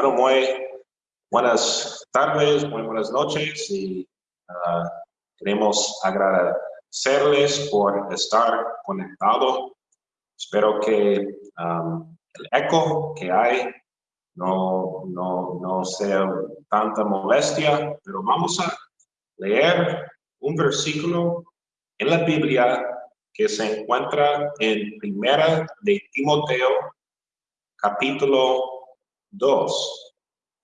Bueno, muy buenas tardes, muy buenas noches y uh, queremos agradecerles por estar conectado. Espero que um, el eco que hay no, no, no sea tanta molestia, pero vamos a leer un versículo en la Biblia que se encuentra en Primera de Timoteo, capítulo 2.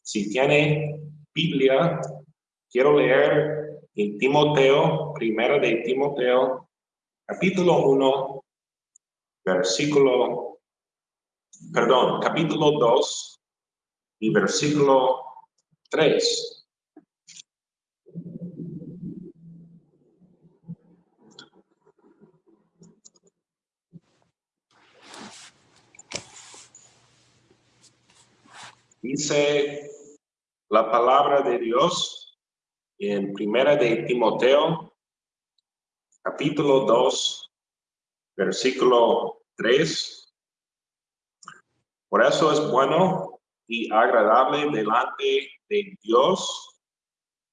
Si tiene Biblia, quiero leer en Timoteo, primera de Timoteo, capítulo 1, versículo, perdón, capítulo 2 y versículo 3. Dice la palabra de Dios en Primera de Timoteo, capítulo 2, versículo 3. Por eso es bueno y agradable delante de Dios,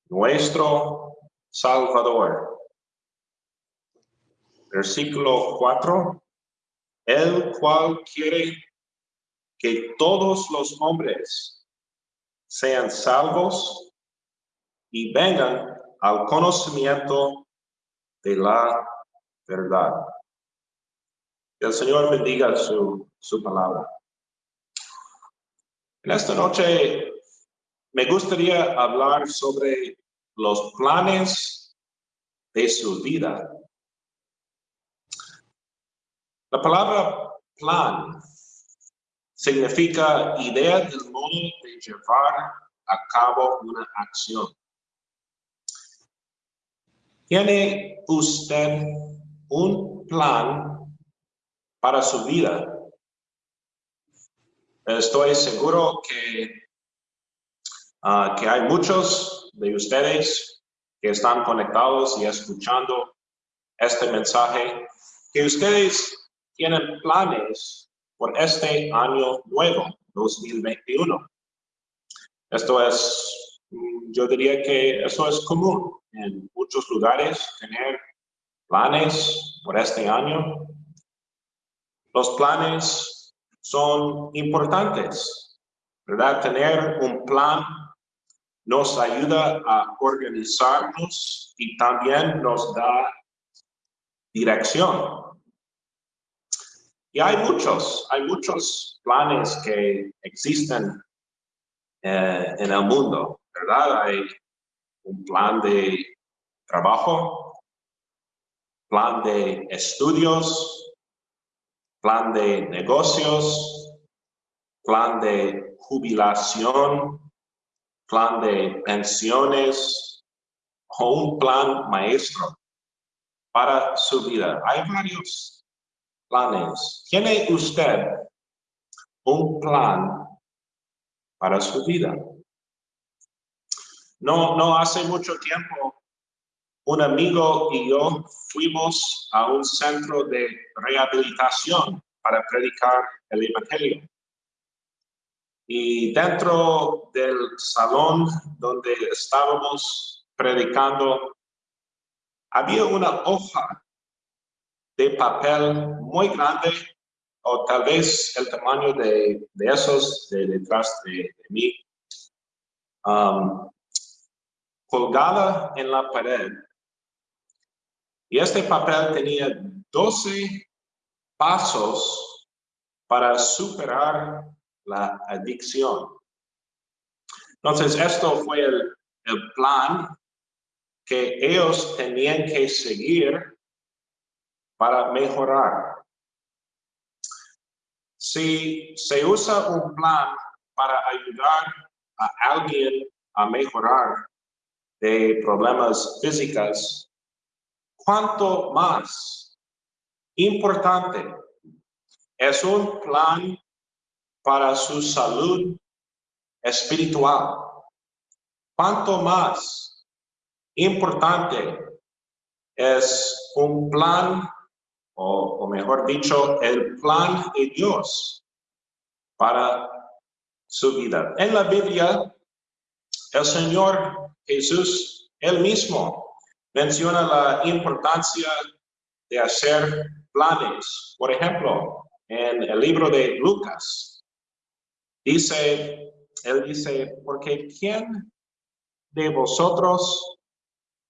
nuestro Salvador. Versículo 4. El cual quiere que todos los hombres sean salvos y vengan al conocimiento de la verdad. el Señor bendiga su, su palabra. En esta noche me gustaría hablar sobre los planes de su vida. La palabra plan significa idea del modo de llevar a cabo una acción. ¿Tiene usted un plan para su vida? Estoy seguro que, ah, que hay muchos de ustedes que están conectados y escuchando este mensaje, que ustedes tienen planes por este año nuevo, 2021. Esto es, mm, yo diría que eso es común en muchos lugares, tener planes por este año. Los planes son importantes, ¿verdad? Tener un plan nos ayuda a organizarnos y también nos da dirección. Y hay muchos, hay muchos planes que existen eh, en el mundo, ¿verdad? Hay un plan de trabajo, plan de estudios, plan de negocios, plan de jubilación, plan de pensiones o un plan maestro para su vida. Hay varios planes. ¿Tiene usted un plan para su vida? No, no hace mucho tiempo, un amigo y yo fuimos a un centro de rehabilitación para predicar el Evangelio. Y dentro del salón donde estábamos predicando, había una hoja de papel muy grande o tal vez el tamaño de, esos de detrás de, mí, um, colgada en la pared. Y este papel tenía 12 pasos para superar la adicción. Entonces, esto fue el, el plan que ellos tenían que seguir para mejorar. Si se usa un plan para ayudar a alguien a mejorar de problemas físicos, ¿cuánto más importante es un plan para su salud espiritual? ¿Cuánto más importante es un plan o, mejor dicho, el plan de Dios para su vida. En la Biblia, el Señor Jesús, él mismo, menciona la importancia de hacer planes. Por ejemplo, en el libro de Lucas, dice, él dice, porque ¿quién de vosotros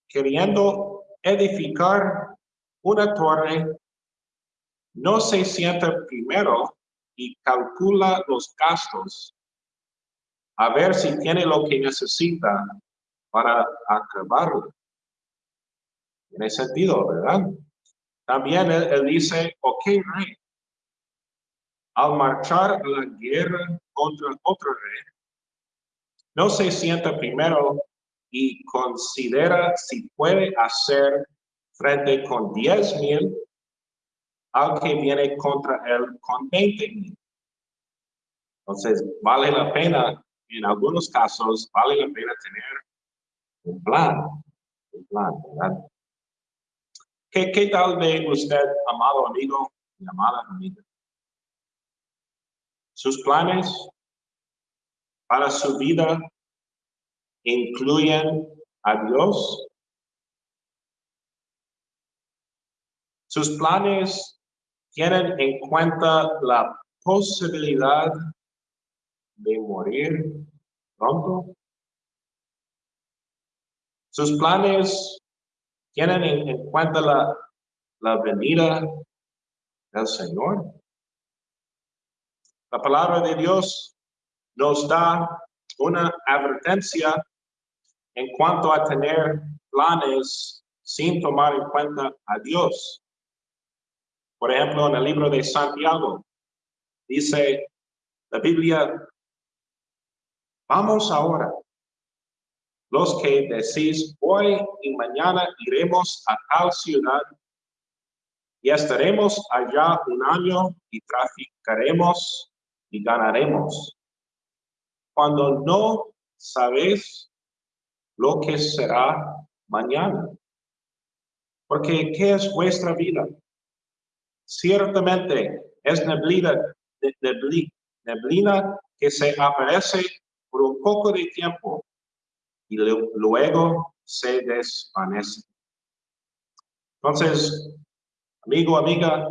queriendo edificar una torre no se sienta primero y calcula los gastos a ver si tiene lo que necesita para acabarlo. Tiene sentido, ¿verdad? También él, dice, ok, rey, al marchar a la guerra contra otro rey, no se sienta primero y considera si puede hacer frente con 10 mil al que viene contra él con 20 mil. Entonces, vale la pena, en algunos casos, vale la pena tener un plan, un plan, ¿verdad? ¿Qué, qué tal de usted, amado amigo y amada amiga? Sus planes para su vida incluyen a Dios. Sus planes tienen en cuenta la posibilidad de morir pronto. Sus planes tienen en, cuenta la, venida del Señor. La palabra de Dios nos da una advertencia en cuanto a tener planes sin tomar en cuenta a Dios. Por ejemplo, en el libro de Santiago, dice la Biblia, vamos ahora, los que decís, hoy y mañana iremos a tal ciudad y estaremos allá un año y traficaremos y ganaremos. Cuando no sabes lo que será mañana. Porque, ¿qué es vuestra vida? Ciertamente es neblina, neblina que se aparece por un poco de tiempo y luego se desvanece. Entonces, amigo, amiga,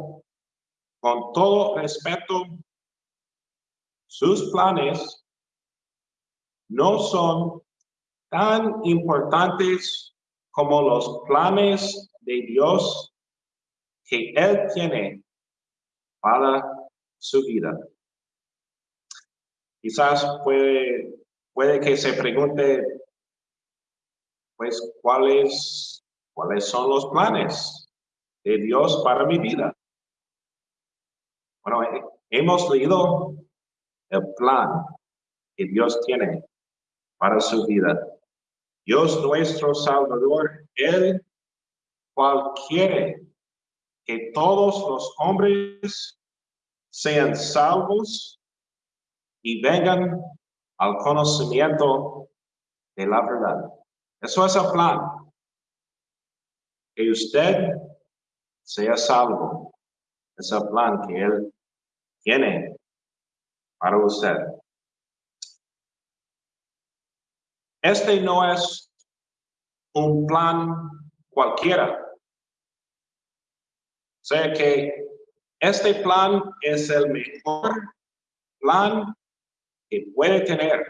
con todo respeto, sus planes no son tan importantes como los planes de Dios que Él tiene para su vida. Quizás puede, puede que se pregunte, pues, ¿cuáles, ¿cuáles son los planes de Dios para mi vida? Bueno, hemos leído el plan que Dios tiene para su vida. Dios nuestro Salvador, Él cual quiere que todos los hombres sean salvos y vengan al conocimiento de la verdad. Eso es el plan. Que usted sea salvo. Es el plan que Él tiene para usted. Este no es un plan cualquiera. Sea que este plan es el mejor plan que puede tener.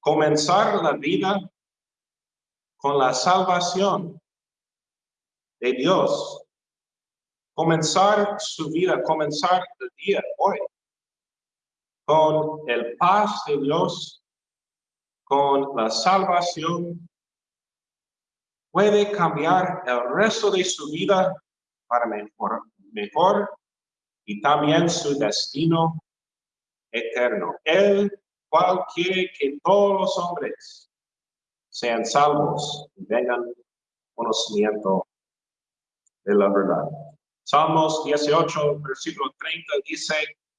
Comenzar la vida con la salvación de Dios. Comenzar su vida, comenzar el día hoy con el paz de Dios con la salvación puede cambiar el resto de su vida para mejor, mejor y también su destino eterno. Él cual quiere que todos los hombres sean salvos y vengan conocimiento de la verdad. Salmos 18, versículo 30 dice,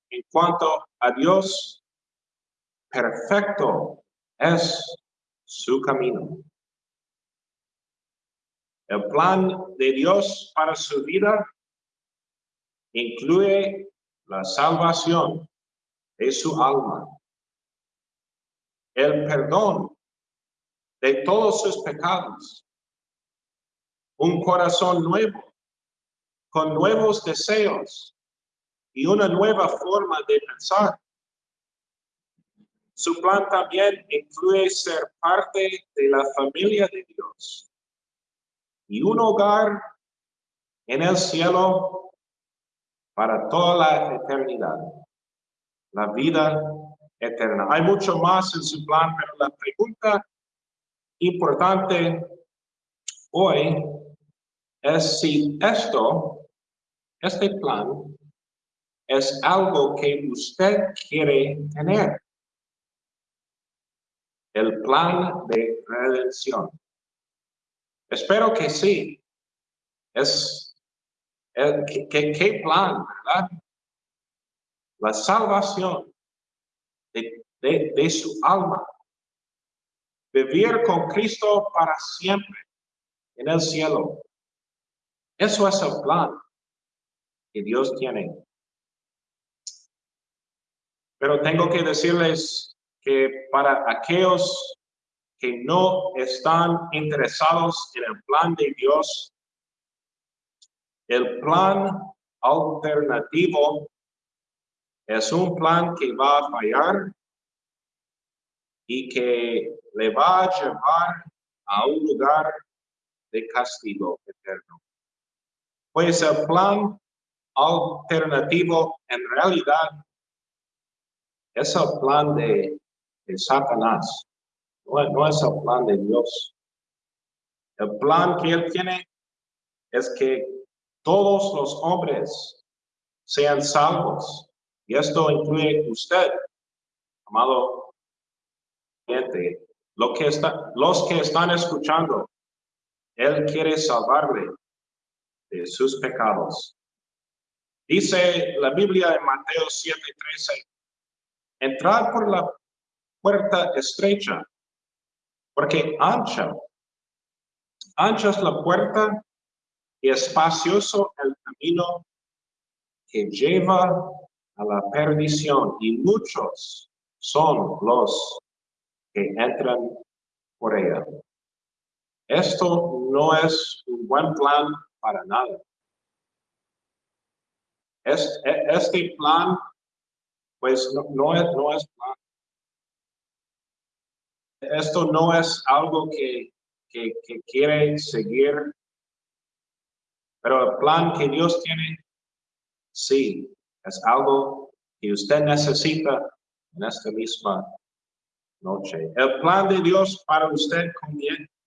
en cuanto a Dios, perfecto es su camino. El plan de Dios para su vida incluye la salvación de su alma, el perdón de todos sus pecados, un corazón nuevo, con nuevos deseos y una nueva forma de pensar. Su plan también incluye ser parte de la familia de Dios y un hogar en el cielo para toda la eternidad, la vida eterna. Hay mucho más en su plan, pero la pregunta importante hoy es si esto, este plan, es algo que usted quiere tener. El plan de redención. Espero que sí. Es, ¿qué, plan, verdad? La salvación de, de su alma. Vivir con Cristo para siempre en el cielo. Eso es el plan que Dios tiene. Pero tengo que decirles que para aquellos que no están interesados en el plan de Dios, el plan alternativo es un plan que va a fallar y que le va a llevar a un lugar de castigo eterno. Pues el plan alternativo en realidad es el plan de, Satanás, no, no es el plan de Dios. El plan que él tiene es que todos los hombres sean salvos. Y esto incluye usted, amado cliente. Lo que está, los que están escuchando, Él quiere salvarle de sus pecados. Dice la Biblia en Mateo 7:13, entrar por la puerta estrecha, porque ancha, ancha es la puerta y espacioso el camino que lleva a la perdición y muchos son los que entran por ella. Esto no es un buen plan para nada. Este, este plan, pues no, es, no es. Esto no es algo que, que, que quiere seguir, pero el plan que Dios tiene, sí, es algo que usted necesita en esta misma noche. El plan de Dios para usted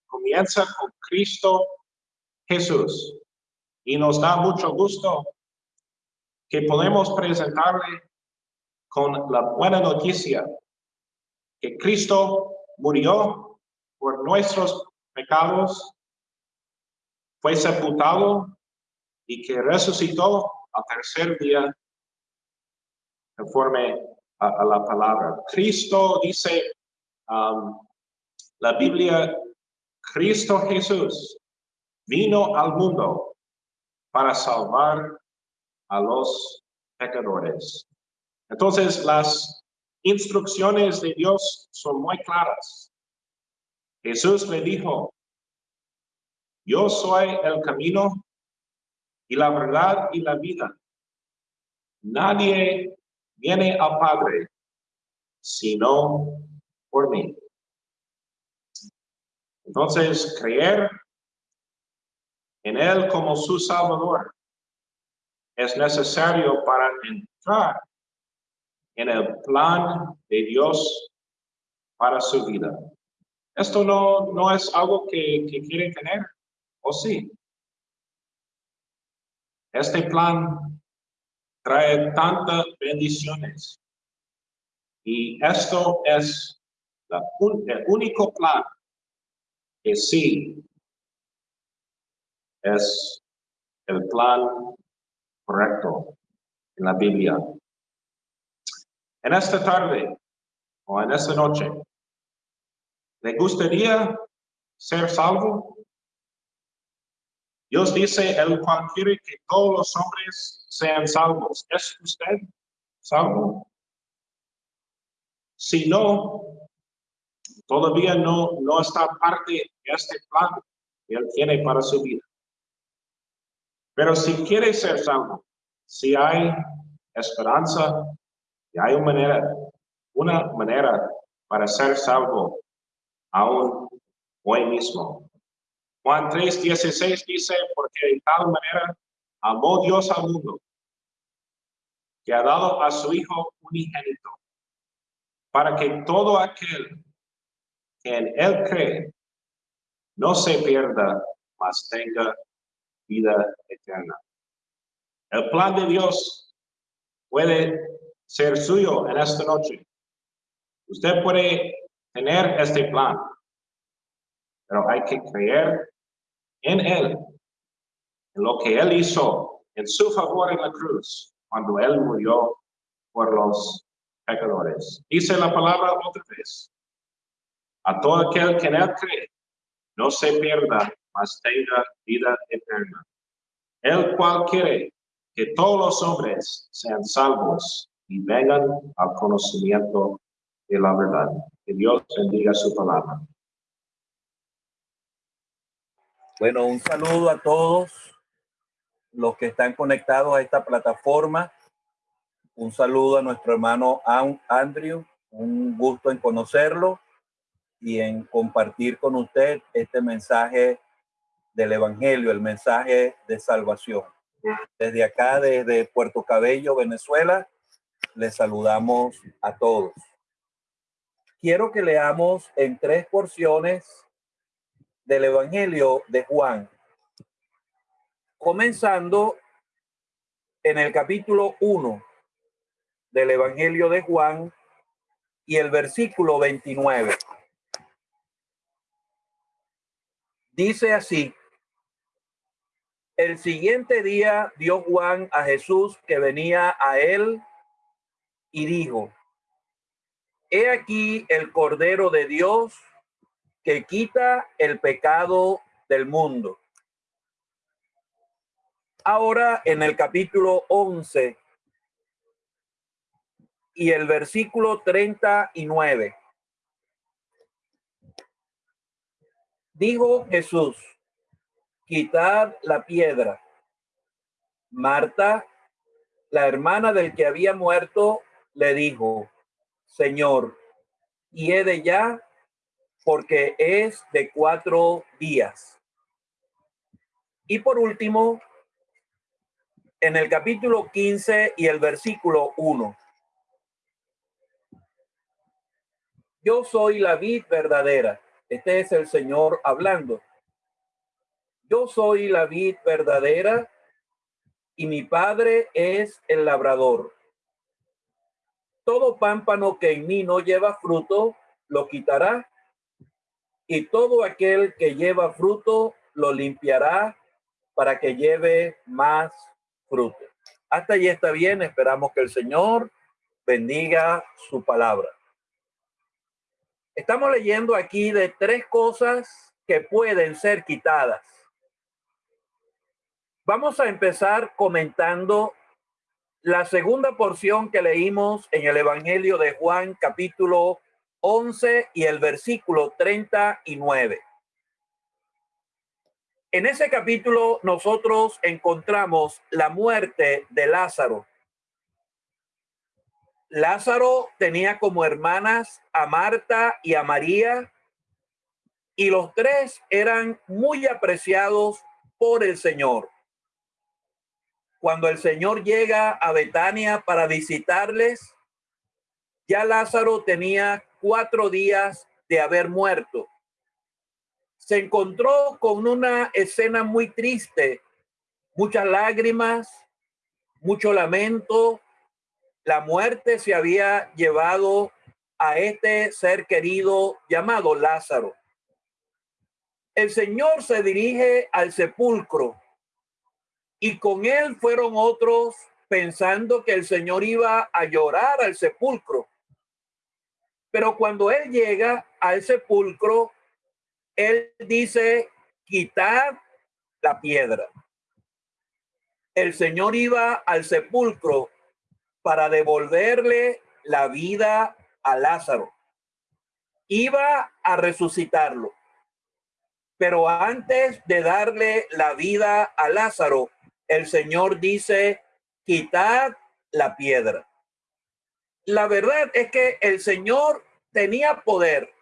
comienza con Cristo Jesús. Y nos da mucho gusto que podemos presentarle con la buena noticia que Cristo murió por nuestros pecados, fue sepultado y que resucitó al tercer día conforme a, la palabra. Cristo dice, um, la Biblia, Cristo Jesús vino al mundo para salvar a los pecadores. Entonces, las instrucciones de Dios son muy claras. Jesús le dijo, yo soy el camino y la verdad y la vida. Nadie viene al Padre sino por mí. Entonces, creer en Él como su Salvador es necesario para entrar en el plan de Dios para su vida. Esto no, no es algo que, que quiere tener, ¿o sí? Este plan trae tantas bendiciones. Y esto es el único plan que sí es el plan correcto en la Biblia. En esta tarde o en esta noche, ¿le gustaría ser salvo? Dios dice, el cual quiere que todos los hombres sean salvos. ¿Es usted salvo? Si no, todavía no, no está parte de este plan que Él tiene para su vida. Pero si quiere ser salvo, si hay esperanza, y hay una manera, una manera para ser salvo aún hoy mismo. Juan 3, 16 dice, porque de tal manera amó Dios al mundo, que ha dado a su Hijo unigénito, para que todo aquel que en Él cree no se pierda, mas tenga vida eterna. El plan de Dios puede ser suyo en esta noche. Usted puede tener este plan, pero hay que creer en Él, en lo que Él hizo en su favor en la cruz, cuando Él murió por los pecadores. Dice la palabra otra vez. A todo aquel que en Él cree, no se pierda, mas tenga vida eterna. El cual quiere que todos los hombres sean salvos y vengan al conocimiento de la verdad. Que Dios bendiga su palabra. Bueno, un saludo a todos los que están conectados a esta plataforma. Un saludo a nuestro hermano Andrew. Un gusto en conocerlo y en compartir con usted este mensaje del Evangelio, el mensaje de salvación. Desde acá, desde Puerto Cabello, Venezuela, les saludamos a todos. Quiero que leamos en tres porciones del Evangelio de Juan, comenzando en el capítulo 1 del Evangelio de Juan y el versículo 29. Dice así, el siguiente día vio Juan a Jesús que venía a él y dijo, he aquí el Cordero de Dios que quita el pecado del mundo. Ahora en el capítulo 11 y el versículo 39. Dijo Jesús, quitad la piedra. Marta, la hermana del que había muerto, le dijo, Señor, y de ya porque es de cuatro días. Y por último, en el capítulo 15 y el versículo 1. Yo soy la vid verdadera. Este es el Señor hablando. Yo soy la vid verdadera y mi padre es el labrador. Todo pámpano que en mí no lleva fruto, lo quitará y todo aquel que lleva fruto lo limpiará para que lleve más fruto. Hasta ahí está bien, esperamos que el Señor bendiga su palabra. Estamos leyendo aquí de tres cosas que pueden ser quitadas. Vamos a empezar comentando la segunda porción que leímos en el Evangelio de Juan capítulo 11 y el versículo 39. En ese capítulo nosotros encontramos la muerte de Lázaro. Lázaro tenía como hermanas a Marta y a María y los tres eran muy apreciados por el Señor. Cuando el Señor llega a Betania para visitarles, ya Lázaro tenía cuatro días de haber muerto. Se encontró con una escena muy triste, muchas lágrimas, mucho lamento. La muerte se había llevado a este ser querido llamado Lázaro. El Señor se dirige al sepulcro y con él fueron otros pensando que el Señor iba a llorar al sepulcro. Pero cuando él llega al sepulcro, él dice, quitar la piedra. El Señor iba al sepulcro para devolverle la vida a Lázaro. Iba a resucitarlo. Pero antes de darle la vida a Lázaro, el Señor dice, quitad la piedra. La verdad es que el Señor tenía poder.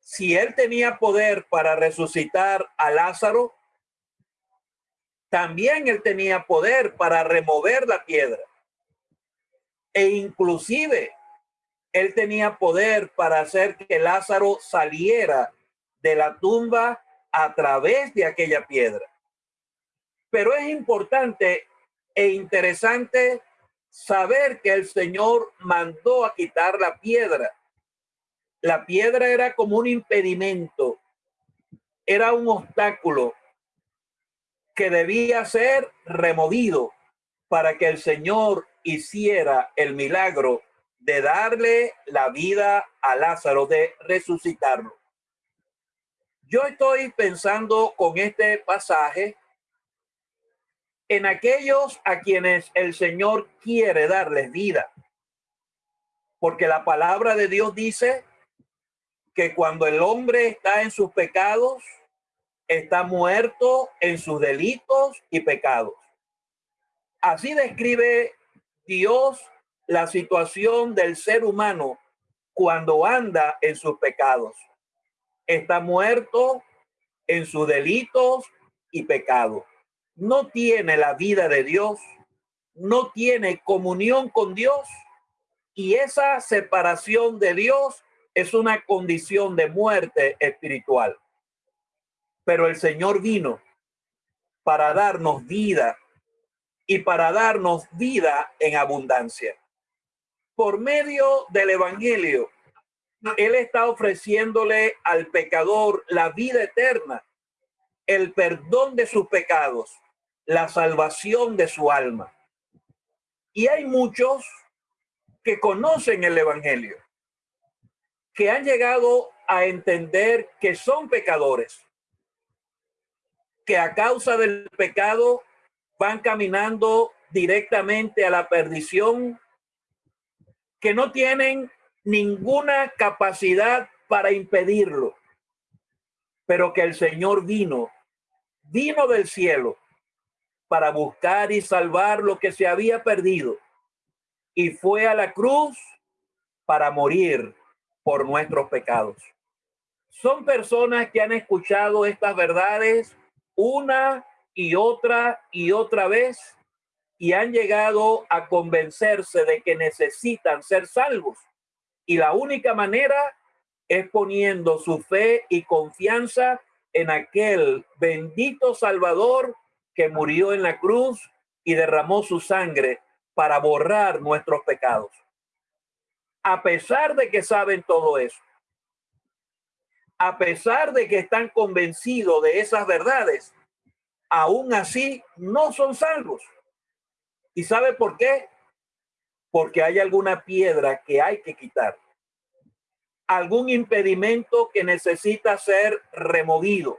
Si él tenía poder para resucitar a Lázaro, también él tenía poder para remover la piedra. E inclusive él tenía poder para hacer que Lázaro saliera de la tumba a través de aquella piedra. Pero es importante e interesante saber que el Señor mandó a quitar la piedra. La piedra era como un impedimento, era un obstáculo que debía ser removido para que el Señor hiciera el milagro de darle la vida a Lázaro, de resucitarlo. Yo estoy pensando con este pasaje en aquellos a quienes el Señor quiere darles vida. Porque la palabra de Dios dice que cuando el hombre está en sus pecados, está muerto en sus delitos y pecados. Así describe Dios la situación del ser humano cuando anda en sus pecados. Está muerto en sus delitos y pecados no tiene la vida de Dios, no tiene comunión con Dios y esa separación de Dios es una condición de muerte espiritual. Pero el Señor vino para darnos vida y para darnos vida en abundancia. Por medio del Evangelio, Él está ofreciéndole al pecador la vida eterna, el perdón de sus pecados la salvación de su alma. Y hay muchos que conocen el Evangelio, que han llegado a entender que son pecadores, que a causa del pecado van caminando directamente a la perdición, que no tienen ninguna capacidad para impedirlo, pero que el Señor vino, vino del cielo para buscar y salvar lo que se había perdido y fue a la cruz para morir por nuestros pecados. Son personas que han escuchado estas verdades una y otra y otra vez y han llegado a convencerse de que necesitan ser salvos. Y la única manera es poniendo su fe y confianza en aquel bendito Salvador que murió en la cruz y derramó su sangre para borrar nuestros pecados. A pesar de que saben todo eso, a pesar de que están convencidos de esas verdades, aún así no son salvos. ¿Y sabe por qué? Porque hay alguna piedra que hay que quitar, algún impedimento que necesita ser removido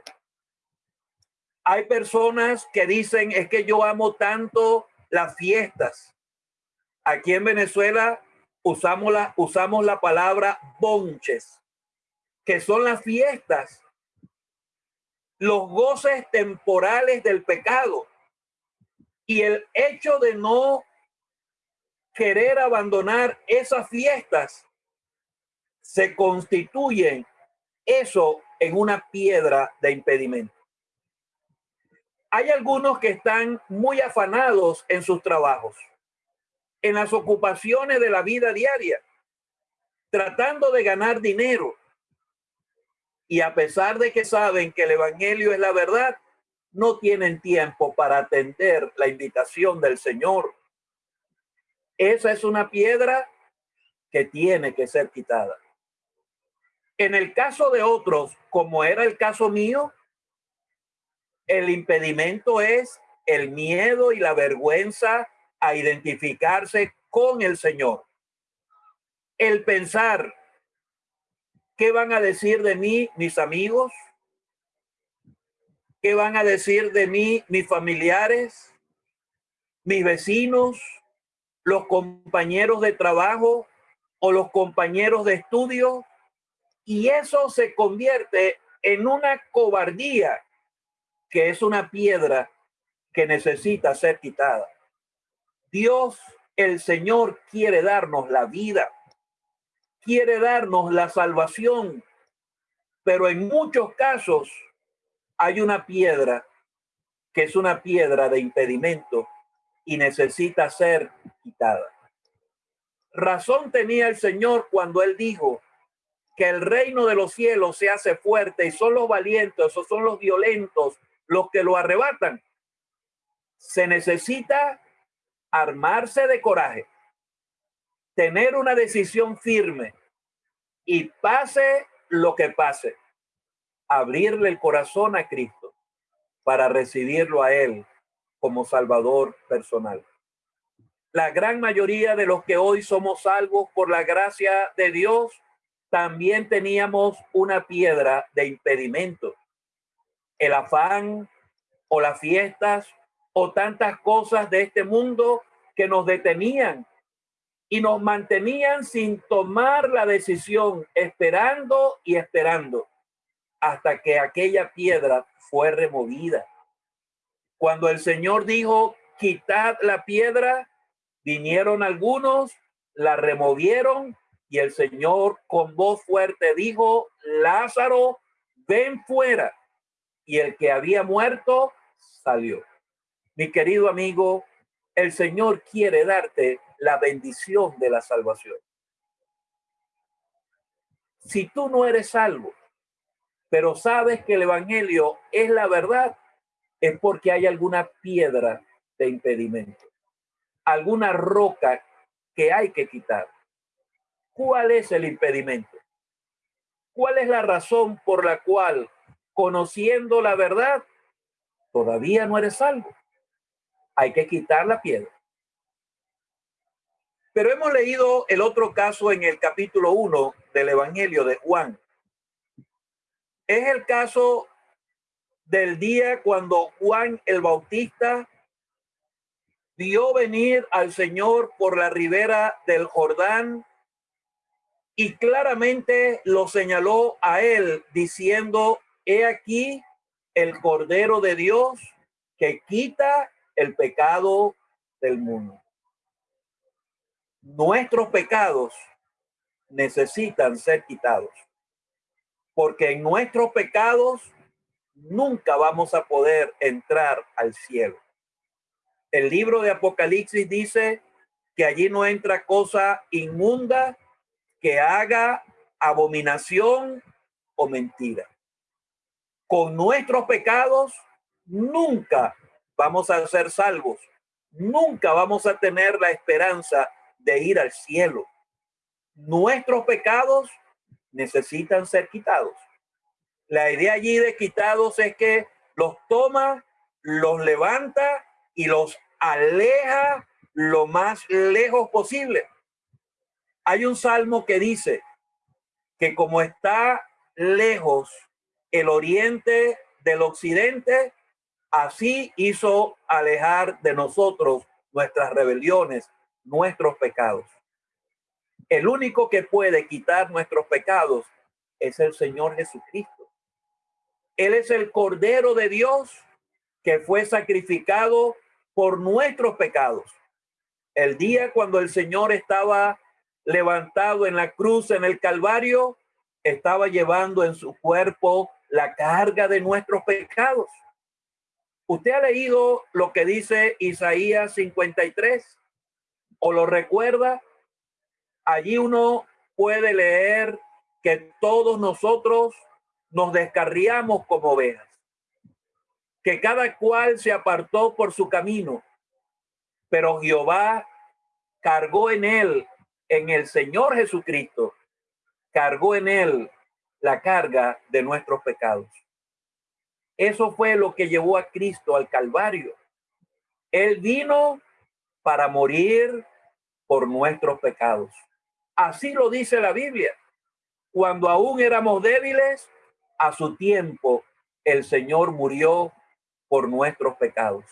hay personas que dicen, es que yo amo tanto las fiestas. Aquí en Venezuela usamos la, usamos la palabra bonches, que son las fiestas, los goces temporales del pecado. Y el hecho de no querer abandonar esas fiestas se constituyen eso en una piedra de impedimento hay algunos que están muy afanados en sus trabajos, en las ocupaciones de la vida diaria, tratando de ganar dinero. Y a pesar de que saben que el Evangelio es la verdad, no tienen tiempo para atender la invitación del Señor. Esa es una piedra que tiene que ser quitada. En el caso de otros, como era el caso mío, el impedimento es el miedo y la vergüenza a identificarse con el Señor. El pensar, ¿qué van a decir de mí mis amigos? ¿Qué van a decir de mí mis familiares, mis vecinos, los compañeros de trabajo o los compañeros de estudio y eso se convierte en una cobardía que es una piedra que necesita ser quitada. Dios, el Señor, quiere darnos la vida, quiere darnos la salvación, pero en muchos casos hay una piedra que es una piedra de impedimento y necesita ser quitada. Razón tenía el Señor cuando él dijo que el reino de los cielos se hace fuerte y son los valientes o son los violentos los que lo arrebatan. Se necesita armarse de coraje, tener una decisión firme y pase lo que pase, abrirle el corazón a Cristo para recibirlo a Él como Salvador personal. La gran mayoría de los que hoy somos salvos por la gracia de Dios, también teníamos una piedra de impedimento. El afán o las fiestas o tantas cosas de este mundo que nos detenían y nos mantenían sin tomar la decisión, esperando y esperando hasta que aquella piedra fue removida. Cuando el Señor dijo, quitad la piedra, vinieron algunos, la removieron y el Señor con voz fuerte dijo, Lázaro, ven fuera. Y el que había muerto salió. Mi querido amigo, el Señor quiere darte la bendición de la salvación. Si tú no eres salvo, pero sabes que el Evangelio es la verdad, es porque hay alguna piedra de impedimento, alguna roca que hay que quitar. ¿Cuál es el impedimento? ¿Cuál es la razón por la cual, conociendo la verdad, todavía no eres salvo? Hay que quitar la piedra. Pero hemos leído el otro caso en el capítulo 1 del Evangelio de Juan. Es el caso del día cuando Juan el Bautista vio venir al Señor por la ribera del Jordán y claramente lo señaló a él diciendo, he aquí el Cordero de Dios que quita el pecado del mundo. Nuestros pecados necesitan ser quitados porque en nuestros pecados nunca vamos a poder entrar al cielo. El libro de Apocalipsis dice que allí no entra cosa inmunda que haga abominación o mentira. Con nuestros pecados nunca vamos a ser salvos, nunca vamos a tener la esperanza de ir al cielo. Nuestros pecados necesitan ser quitados. La idea allí de quitados es que los toma, los levanta y los aleja lo más lejos posible. Hay un salmo que dice que como está lejos el oriente del occidente, así hizo alejar de nosotros nuestras rebeliones, nuestros pecados. El único que puede quitar nuestros pecados es el Señor Jesucristo. Él es el Cordero de Dios que fue sacrificado por nuestros pecados. El día cuando el Señor estaba levantado en la cruz en el Calvario, estaba llevando en su cuerpo la carga de nuestros pecados. ¿Usted ha leído lo que dice Isaías 53? ¿O lo recuerda? allí uno puede leer que todos nosotros nos descarriamos como ovejas, que cada cual se apartó por su camino, pero Jehová cargó en él, en el Señor Jesucristo, cargó en él la carga de nuestros pecados. Eso fue lo que llevó a Cristo al Calvario. Él vino para morir por nuestros pecados. Así lo dice la Biblia. Cuando aún éramos débiles, a su tiempo el Señor murió por nuestros pecados.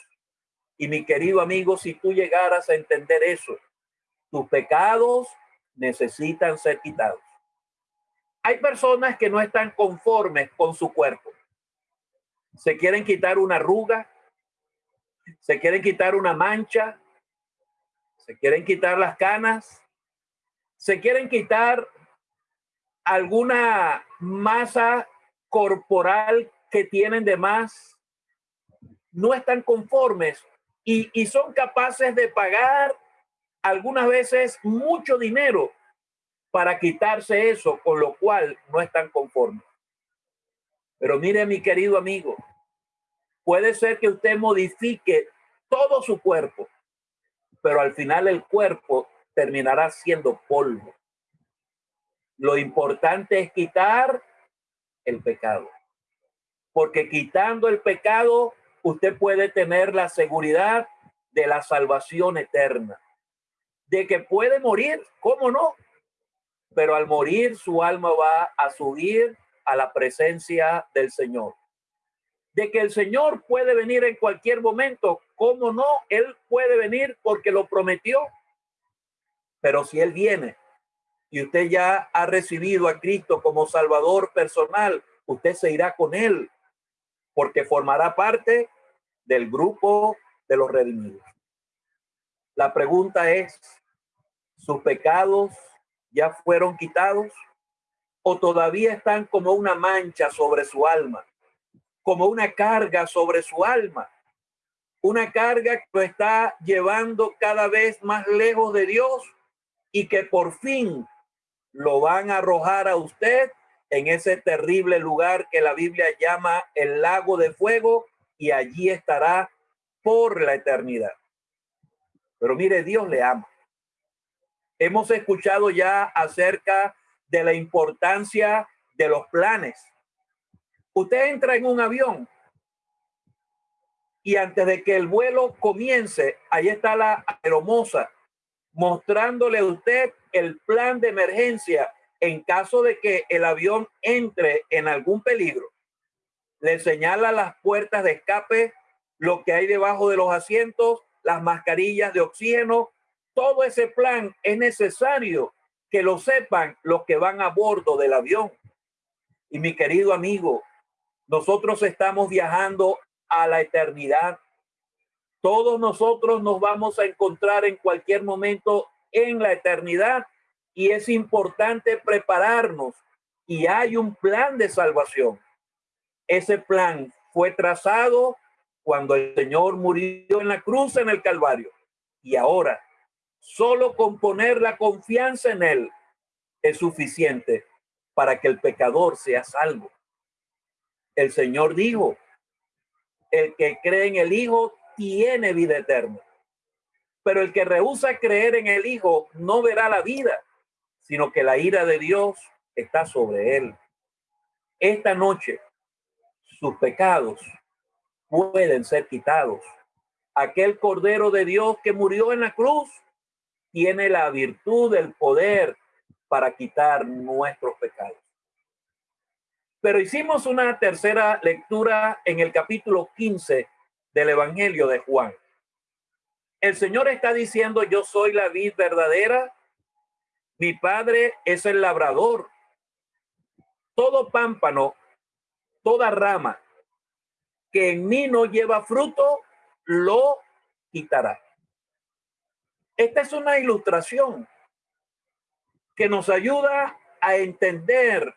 Y mi querido amigo, si tú llegaras a entender eso, tus pecados necesitan ser quitados. Hay personas que no están conformes con su cuerpo. Se quieren quitar una arruga, se quieren quitar una mancha, se quieren quitar las canas, se quieren quitar alguna masa corporal que tienen de más, no están conformes y, y son capaces de pagar algunas veces mucho dinero para quitarse eso, con lo cual no están conformes. Pero mire, mi querido amigo, puede ser que usted modifique todo su cuerpo, pero al final el cuerpo terminará siendo polvo. Lo importante es quitar el pecado, porque quitando el pecado, usted puede tener la seguridad de la salvación eterna, de que puede morir, ¿cómo no? Pero al morir su alma va a subir a la presencia del Señor. De que el Señor puede venir en cualquier momento, ¿cómo no? Él puede venir porque lo prometió. Pero si Él viene y usted ya ha recibido a Cristo como Salvador personal, usted se irá con Él porque formará parte del grupo de los redimidos. La pregunta es, ¿sus pecados ya fueron quitados o todavía están como una mancha sobre su alma, como una carga sobre su alma? Una carga que lo está llevando cada vez más lejos de Dios y que por fin lo van a arrojar a usted en ese terrible lugar que la Biblia llama el lago de fuego y allí estará por la eternidad. Pero mire, Dios le ama. Hemos escuchado ya acerca de la importancia de los planes. Usted entra en un avión y antes de que el vuelo comience, ahí está la aeromoza mostrándole a usted el plan de emergencia en caso de que el avión entre en algún peligro. Le señala las puertas de escape, lo que hay debajo de los asientos, las mascarillas de oxígeno. Todo ese plan es necesario que lo sepan los que van a bordo del avión. Y mi querido amigo, nosotros estamos viajando a la eternidad. Todos nosotros nos vamos a encontrar en cualquier momento en la eternidad y es importante prepararnos y hay un plan de salvación. Ese plan fue trazado cuando el Señor murió en la cruz en el Calvario y ahora solo con poner la confianza en Él es suficiente para que el pecador sea salvo. El Señor dijo, el que cree en el Hijo tiene vida eterna. Pero el que rehúsa creer en el Hijo no verá la vida, sino que la ira de Dios está sobre él. Esta noche sus pecados pueden ser quitados. Aquel Cordero de Dios que murió en la cruz tiene la virtud del poder para quitar nuestros pecados. Pero hicimos una tercera lectura en el capítulo 15 del Evangelio de Juan. El Señor está diciendo, yo soy la vid verdadera mi padre es el labrador. Todo pámpano, toda rama que en mí no lleva fruto, lo quitará. Esta es una ilustración que nos ayuda a entender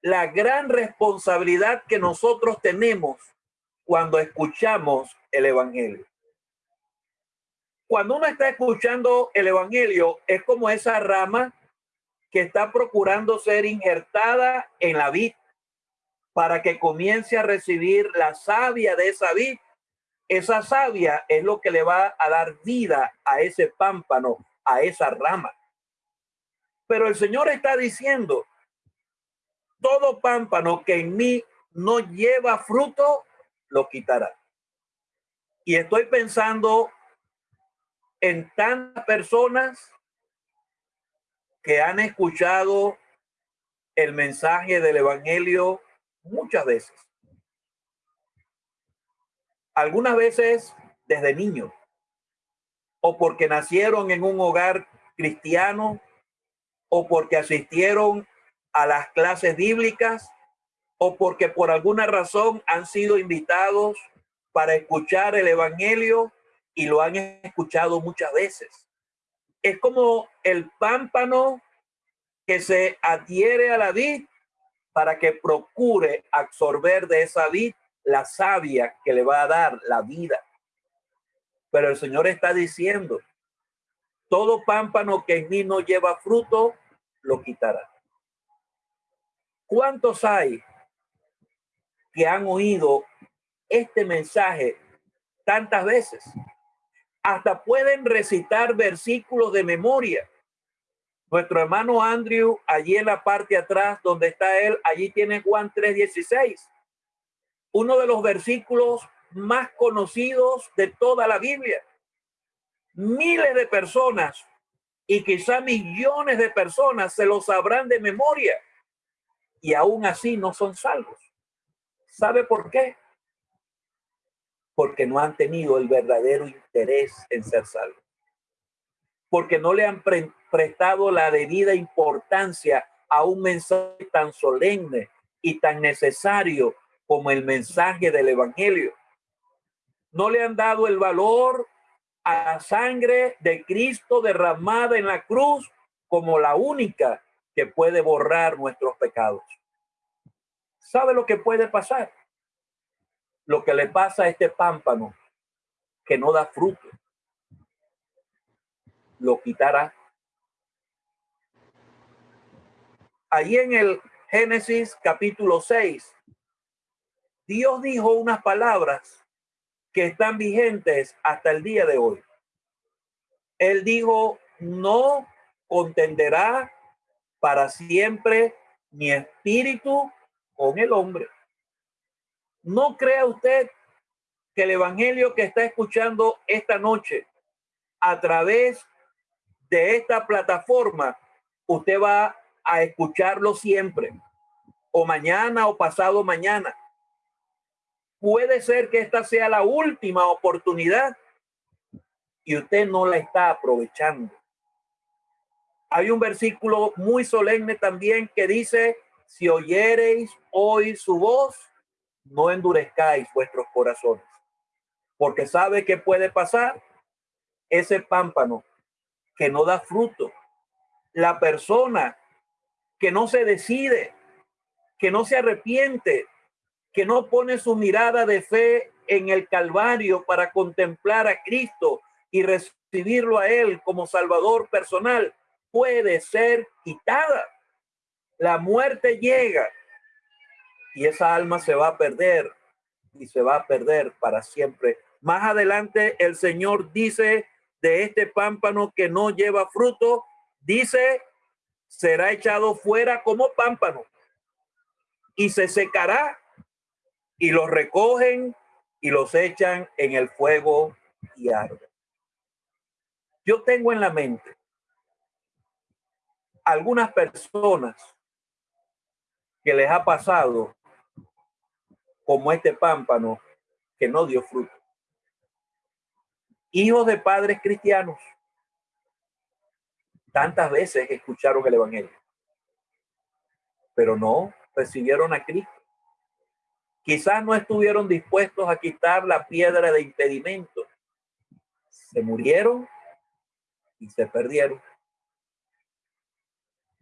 la gran responsabilidad que nosotros tenemos cuando escuchamos el Evangelio cuando uno está escuchando el Evangelio, es como esa rama que está procurando ser injertada en la vid para que comience a recibir la savia de esa vid. Esa savia es lo que le va a dar vida a ese pámpano, a esa rama. Pero el Señor está diciendo, todo pámpano que en mí no lleva fruto, lo quitará. Y estoy pensando en tantas personas que han escuchado el mensaje del Evangelio muchas veces. Algunas veces desde niños o porque nacieron en un hogar cristiano o porque asistieron a las clases bíblicas o porque por alguna razón han sido invitados para escuchar el Evangelio y lo han escuchado muchas veces. Es como el pámpano que se adhiere a la vid para que procure absorber de esa vid la savia que le va a dar la vida. Pero el Señor está diciendo, todo pámpano que en mí no lleva fruto, lo quitará. ¿Cuántos hay que han oído este mensaje tantas veces? Hasta pueden recitar versículos de memoria. Nuestro hermano Andrew, allí en la parte atrás donde está él, allí tiene Juan 3:16. Uno de los versículos más conocidos de toda la Biblia. Miles de personas y quizá millones de personas se lo sabrán de memoria y aún así no son salvos. ¿Sabe por qué? Porque no han tenido el verdadero interés en ser salvos. Porque no le han prestado la debida importancia a un mensaje tan solemne y tan necesario como el mensaje del Evangelio. No le han dado el valor a la sangre de Cristo derramada en la cruz como la única que puede borrar nuestros pecados. ¿Sabe lo que puede pasar? Lo que le pasa a este pámpano que no da fruto. Lo quitará. Allí en el Génesis capítulo 6, Dios dijo unas palabras que están vigentes hasta el día de hoy. Él dijo, no contenderá para siempre mi espíritu con el hombre. No crea usted que el evangelio que está escuchando esta noche a través de esta plataforma, usted va a escucharlo siempre, o mañana o pasado mañana. Puede ser que esta sea la última oportunidad y usted no la está aprovechando. Hay un versículo muy solemne también que dice, si oyereis hoy su voz, no endurezcáis vuestros corazones. Porque sabe que puede pasar ese pámpano que no da fruto. La persona que no se decide, que no se arrepiente, que no pone su mirada de fe en el Calvario para contemplar a Cristo y recibirlo a Él como Salvador personal, puede ser quitada. La muerte llega y esa alma se va a perder y se va a perder para siempre. Más adelante el Señor dice de este pámpano que no lleva fruto, dice, será echado fuera como pámpano y se secará y los recogen y los echan en el fuego y arde. Yo tengo en la mente algunas personas que les ha pasado como este pámpano que no dio fruto. Hijos de padres cristianos, tantas veces escucharon el Evangelio, pero no recibieron a Cristo. Quizás no estuvieron dispuestos a quitar la piedra de impedimento. Se murieron y se perdieron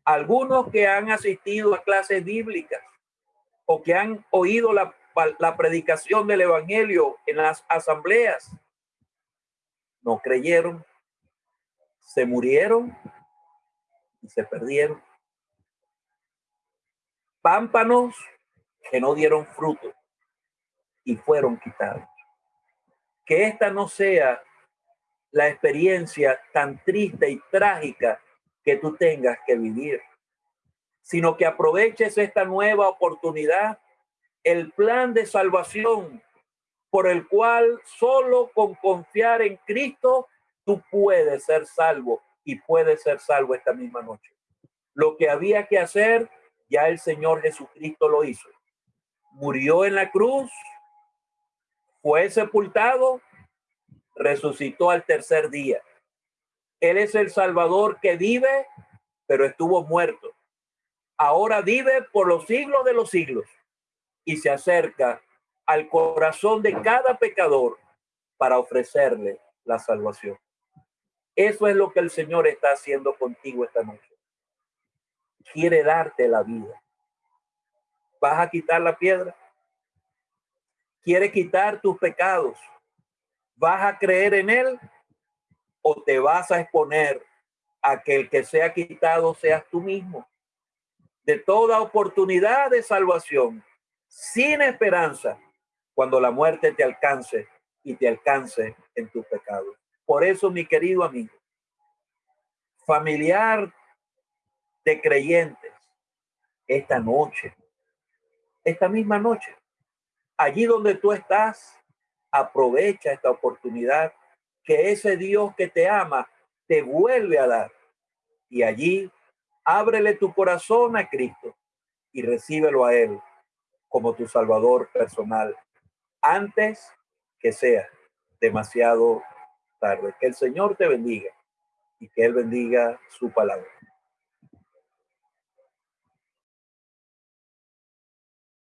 algunos que han asistido a clases bíblicas o que han oído la, la predicación del Evangelio en las asambleas, no creyeron, se murieron y se perdieron. Pámpanos que no dieron fruto y fueron quitados. Que esta no sea la experiencia tan triste y trágica que tú tengas que vivir, sino que aproveches esta nueva oportunidad, el plan de salvación por el cual solo con confiar en Cristo tú puedes ser salvo y puedes ser salvo esta misma noche. Lo que había que hacer, ya el Señor Jesucristo lo hizo. Murió en la cruz, fue sepultado, resucitó al tercer día él es el Salvador que vive, pero estuvo muerto. Ahora vive por los siglos de los siglos y se acerca al corazón de cada pecador para ofrecerle la salvación. Eso es lo que el Señor está haciendo contigo esta noche. Quiere darte la vida. ¿Vas a quitar la piedra? Quiere quitar tus pecados. ¿Vas a creer en Él? ¿O te vas a exponer a que el que sea quitado seas tú mismo? De toda oportunidad de salvación, sin esperanza, cuando la muerte te alcance y te alcance en tus pecados. Por eso, mi querido amigo, familiar de creyentes, esta noche, esta misma noche, allí donde tú estás, aprovecha esta oportunidad que ese Dios que te ama te vuelve a dar. Y allí ábrele tu corazón a Cristo y recíbelo a Él como tu Salvador personal antes que sea demasiado tarde. Que el Señor te bendiga y que Él bendiga su palabra.